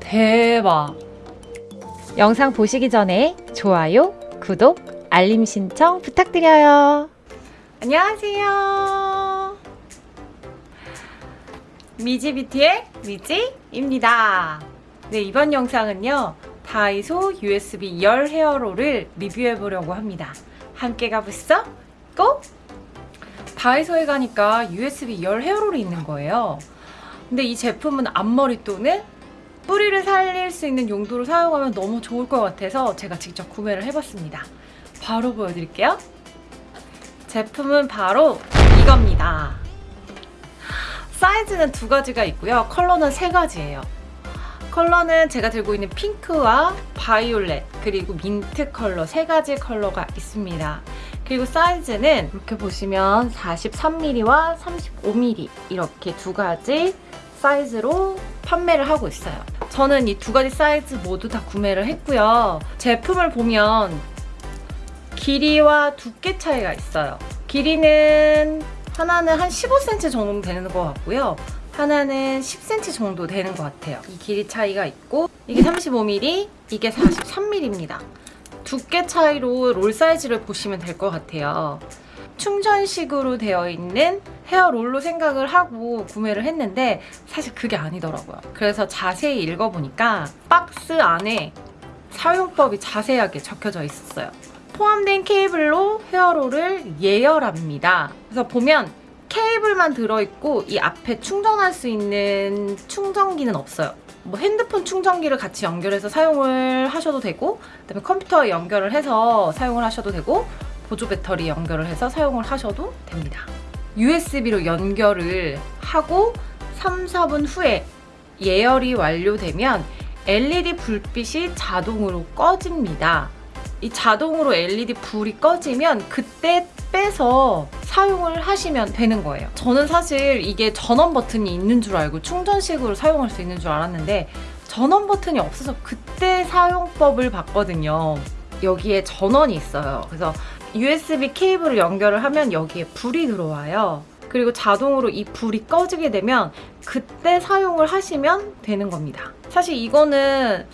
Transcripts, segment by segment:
대박. 영상 보시기 전에 좋아요, 구독, 알림 신청 부탁드려요. 안녕하세요. 미지비티의 미지입니다. 네, 이번 영상은요. 다이소 USB 열 헤어롤을 리뷰해 보려고 합니다. 함께 가보시죠. 고! 다이소에 가니까 USB 열 헤어롤이 있는 거예요. 근데 이 제품은 앞머리 또는 뿌리를 살릴 수 있는 용도로 사용하면 너무 좋을 것 같아서 제가 직접 구매를 해봤습니다. 바로 보여드릴게요. 제품은 바로 이겁니다. 사이즈는 두 가지가 있고요. 컬러는 세 가지예요. 컬러는 제가 들고 있는 핑크와 바이올렛 그리고 민트 컬러 세 가지 컬러가 있습니다. 그리고 사이즈는 이렇게 보시면 43mm와 35mm 이렇게 두 가지 사이즈로 판매를 하고 있어요. 저는 이 두 가지 사이즈 모두 다 구매를 했고요. 제품을 보면 길이와 두께 차이가 있어요. 길이는 하나는 한 15cm 정도 되는 것 같고요. 하나는 10cm 정도 되는 것 같아요. 이 길이 차이가 있고 이게 35mm, 이게 43mm입니다. 두께 차이로 롤 사이즈를 보시면 될 것 같아요. 충전식으로 되어 있는 헤어롤로 생각을 하고 구매를 했는데 사실 그게 아니더라고요. 그래서 자세히 읽어보니까 박스 안에 사용법이 자세하게 적혀져 있었어요. 포함된 케이블로 헤어롤을 예열합니다. 그래서 보면 케이블만 들어있고 이 앞에 충전할 수 있는 충전기는 없어요. 뭐 핸드폰 충전기를 같이 연결해서 사용을 하셔도 되고 그다음에 컴퓨터에 연결을 해서 사용을 하셔도 되고 보조 배터리 연결을 해서 사용을 하셔도 됩니다. USB로 연결을 하고 3, 4분 후에 예열이 완료되면 LED 불빛이 자동으로 꺼집니다. 이 자동으로 LED 불이 꺼지면 그때 빼서 사용을 하시면 되는 거예요. 저는 사실 이게 전원 버튼이 있는 줄 알고 충전식으로 사용할 수 있는 줄 알았는데 전원 버튼이 없어서 그때 사용법을 봤거든요. 여기에 전원이 있어요. 그래서 USB 케이블을 연결을 하면 여기에 불이 들어와요. 그리고 자동으로 이 불이 꺼지게 되면 그때 사용을 하시면 되는 겁니다. 사실 이거는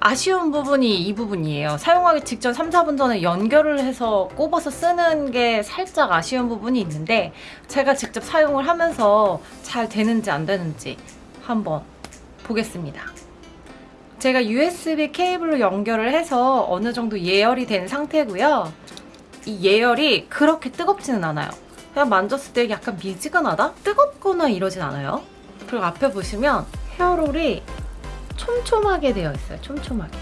아쉬운 부분이 이 부분이에요. 사용하기 직전 3, 4분 전에 연결을 해서 꼽아서 쓰는 게 살짝 아쉬운 부분이 있는데 제가 직접 사용을 하면서 잘 되는지 안 되는지 한번 보겠습니다. 제가 USB 케이블로 연결을 해서 어느 정도 예열이 된 상태고요. 이 예열이 그렇게 뜨겁지는 않아요. 그냥 만졌을 때 약간 미지근하다? 뜨겁거나 이러진 않아요. 그리고 앞에 보시면 헤어롤이 촘촘하게 되어 있어요. 촘촘하게.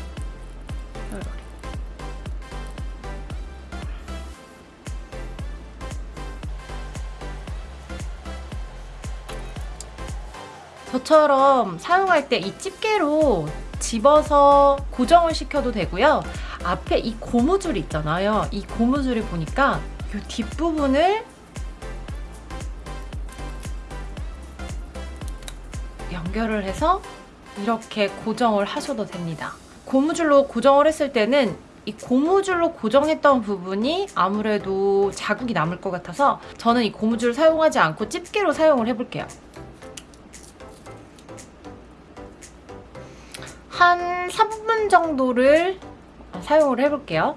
저처럼 사용할 때 이 집게로 집어서 고정을 시켜도 되고요. 앞에 이 고무줄 있잖아요. 이 고무줄이 보니까 이 뒷부분을 연결을 해서 이렇게 고정을 하셔도 됩니다. 고무줄로 고정을 했을 때는 이 고무줄로 고정했던 부분이 아무래도 자국이 남을 것 같아서 저는 이 고무줄을 사용하지 않고 집게로 사용을 해볼게요. 한 3분 정도를 사용을 해볼게요.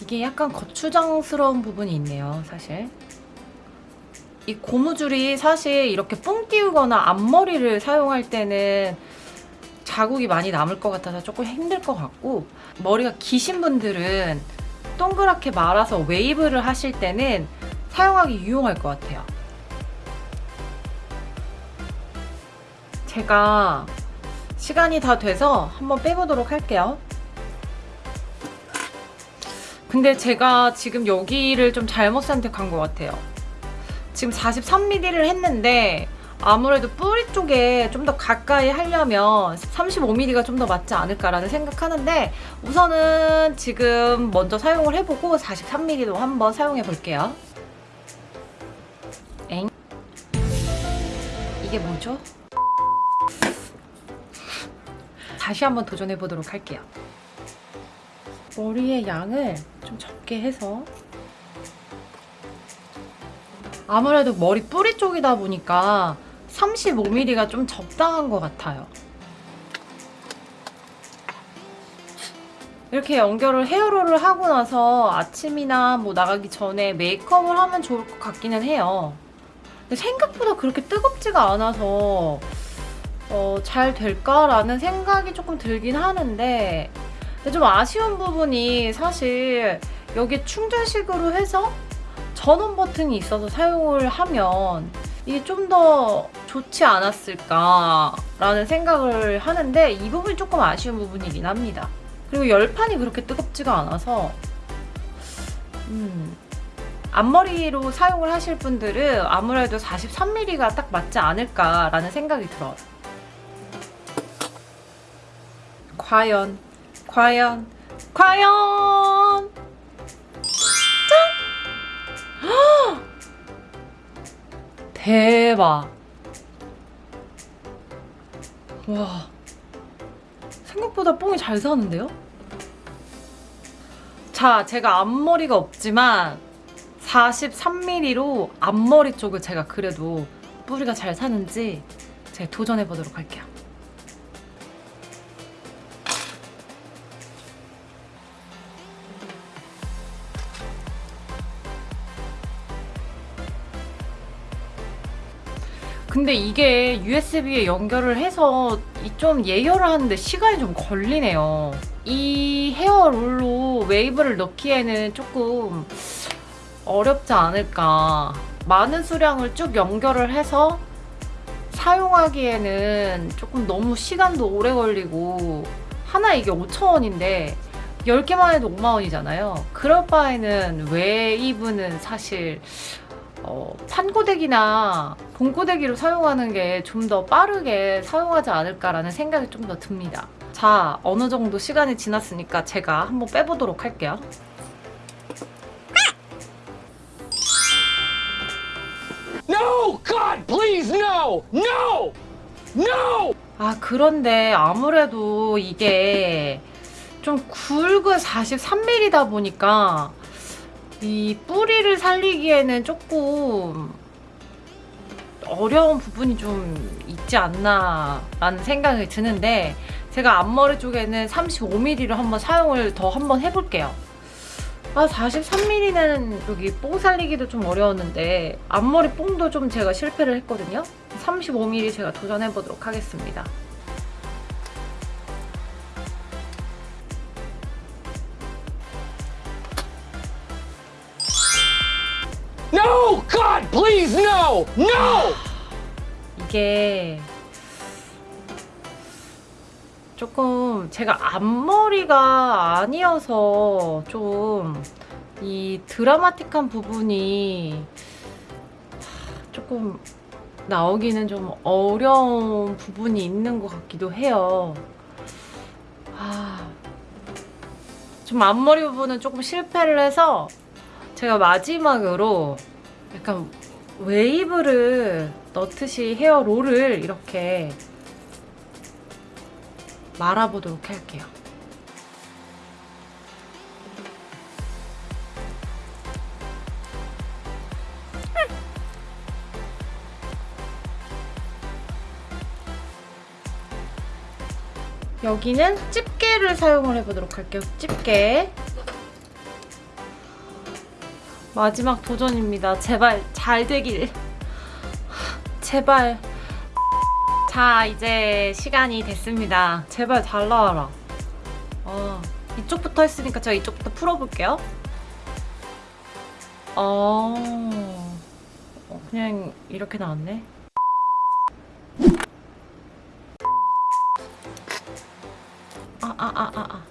이게 약간 거추장스러운 부분이 있네요, 사실. 이 고무줄이 사실 이렇게 뽕 띄우거나 앞머리를 사용할 때는 자국이 많이 남을 것 같아서 조금 힘들 것 같고 머리가 기신 분들은 동그랗게 말아서 웨이브를 하실 때는 사용하기 유용할 것 같아요. 제가 시간이 다 돼서 한번 빼보도록 할게요. 근데 제가 지금 여기를 좀 잘못 선택한 것 같아요. 지금 43mm를 했는데 아무래도 뿌리 쪽에 좀 더 가까이 하려면 35mm가 좀 더 맞지 않을까라는 생각하는데 우선은 지금 먼저 사용을 해보고 43mm도 한번 사용해 볼게요. 엥? 이게 뭐죠? 다시 한번 도전해 보도록 할게요. 머리의 양을 좀 적게 해서 아무래도 머리 뿌리 쪽이다 보니까 35mm가 좀 적당한 것 같아요. 이렇게 연결을 헤어롤을 하고 나서 아침이나 뭐 나가기 전에 메이크업을 하면 좋을 것 같기는 해요. 근데 생각보다 그렇게 뜨겁지가 않아서 어, 잘 될까라는 생각이 조금 들긴 하는데 좀 아쉬운 부분이 사실 여기 충전식으로 해서 전원 버튼이 있어서 사용을 하면 이게 좀 더 좋지 않았을까 라는 생각을 하는데 이 부분이 조금 아쉬운 부분이긴 합니다. 그리고 열판이 그렇게 뜨겁지가 않아서 음, 앞머리로 사용을 하실 분들은 아무래도 43mm가 딱 맞지 않을까 라는 생각이 들어요. 과연, 과연, 과연! 짠! 헉! 대박! 와, 생각보다 뽕이 잘 사는데요? 자, 제가 앞머리가 없지만 43mm로 앞머리 쪽을 제가 그래도 뿌리가 잘 사는지 제가 도전해 보도록 할게요. 근데 이게 USB에 연결을 해서 이좀 예열을 하는데 시간이 좀 걸리네요. 이 헤어롤로 웨이브를 넣기에는 조금 어렵지 않을까. 많은 수량을 쭉 연결을 해서 사용하기에는 조금 너무 시간도 오래 걸리고 하나 이게 5,000원인데 10개만 해도 5만원이잖아요. 그럴 바에는 웨이브는 사실 어, 판고데기나 봉고데기로 사용하는 게 좀 더 빠르게 사용하지 않을까라는 생각이 좀 더 듭니다. 자, 어느 정도 시간이 지났으니까 제가 한번 빼보도록 할게요. No! God, please, no! No! No! 아, 그런데 아무래도 이게 좀 굵은 43mm다 보니까 이 뿌리를 살리기에는 조금 어려운 부분이 좀 있지 않나 라는 생각이 드는데 제가 앞머리 쪽에는 35mm를 한번 사용을 더 한번 해볼게요. 아 43mm는 여기 뽕 살리기도 좀 어려웠는데 앞머리 뽕도 좀 제가 실패를 했거든요. 35mm 제가 도전해보도록 하겠습니다. No! God, please, no! No! 이게 조금 제가 앞머리가 아니어서 좀 이 드라마틱한 부분이 조금 나오기는 좀 어려운 부분이 있는 것 같기도 해요. 아, 좀 앞머리 부분은 조금 실패를 해서 제가 마지막으로 약간 웨이브를 넣듯이 헤어롤을 이렇게 말아보도록 할게요. 여기는 집게를 사용을 해보도록 할게요. 집게. 마지막 도전입니다. 제발 잘 되길. 제발. 자, 이제 시간이 됐습니다. 제발 잘 나와라. 어, 이쪽부터 했으니까 제가 이쪽부터 풀어볼게요. 어, 어, 그냥 이렇게 나왔네. 아, 아, 아, 아, 아.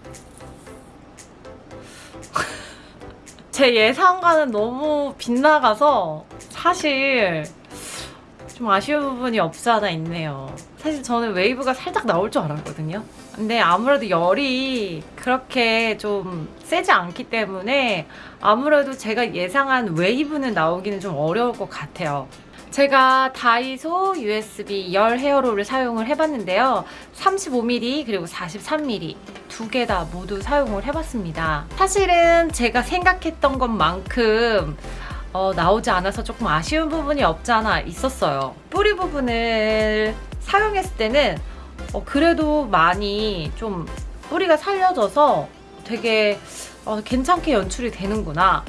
제 예상과는 너무 빗나가서 사실 좀 아쉬운 부분이 없지 않아 있네요. 사실 저는 웨이브가 살짝 나올 줄 알았거든요. 근데 아무래도 열이 그렇게 좀 세지 않기 때문에 아무래도 제가 예상한 웨이브는 나오기는 좀 어려울 것 같아요. 제가 다이소 USB 열 헤어롤을 사용을 해봤는데요. 35mm 그리고 43mm 두 개 다 모두 사용을 해봤습니다. 사실은 제가 생각했던 것만큼 어, 나오지 않아서 조금 아쉬운 부분이 없지 않아 있었어요. 뿌리 부분을 사용했을 때는 어, 그래도 많이 좀 뿌리가 살려져서 되게 어, 괜찮게 연출이 되는구나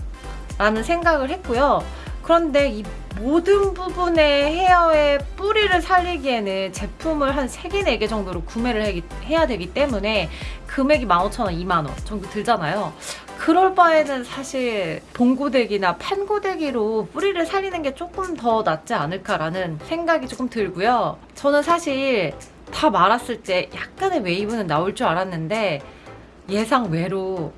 라는 생각을 했고요. 그런데 이 모든 부분의 헤어의 뿌리를 살리기에는 제품을 한 3개, 4개 정도로 구매를 해- 해야 되기 때문에 금액이 15,000원, 2만원 정도 들잖아요. 그럴 바에는 사실 봉고데기나 판고데기로 뿌리를 살리는 게 조금 더 낫지 않을까라는 생각이 조금 들고요. 저는 사실 다 말았을 때 약간의 웨이브는 나올 줄 알았는데 예상 외로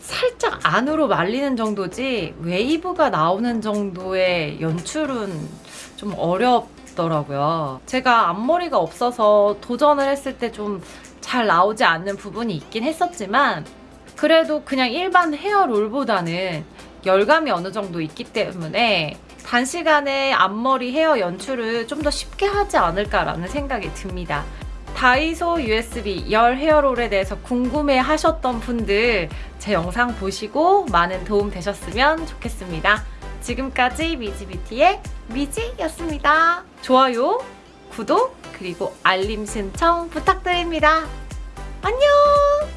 살짝 안으로 말리는 정도지 웨이브가 나오는 정도의 연출은 좀 어렵더라고요. 제가 앞머리가 없어서 도전을 했을 때 좀 잘 나오지 않는 부분이 있긴 했었지만 그래도 그냥 일반 헤어롤보다는 열감이 어느 정도 있기 때문에 단시간에 앞머리 헤어 연출을 좀 더 쉽게 하지 않을까라는 생각이 듭니다. 다이소 USB 열 헤어롤에 대해서 궁금해 하셨던 분들 제 영상 보시고 많은 도움 되셨으면 좋겠습니다. 지금까지 미지뷰티의 미지였습니다. 좋아요, 구독, 그리고 알림 신청 부탁드립니다. 안녕!